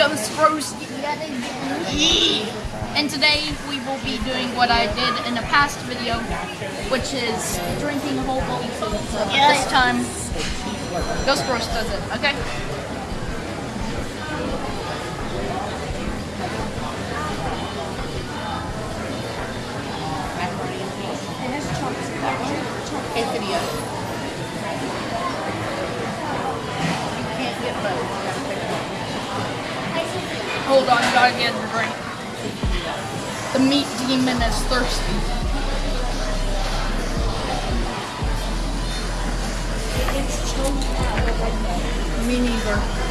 Ghost Roast. And today we will be doing what I did in a past video, which is drinking whole bottle. Yeah. This time, Ghost Roast does it, okay? Video. Hold on, gotta get a drink. The meat demon is thirsty. Me neither.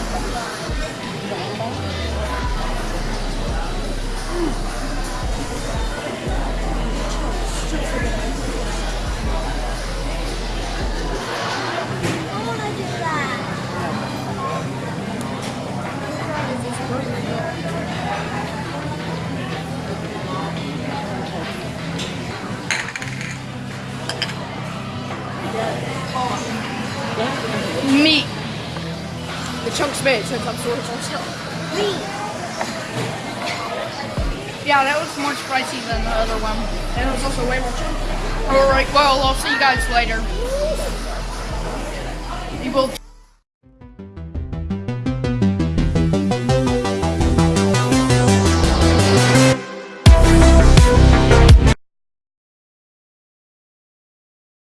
Meat. The chunks made, so it comes to also. Yeah, that was more spicy than the other one. And it was also way more chunky. Alright, well, I'll see you guys later. We will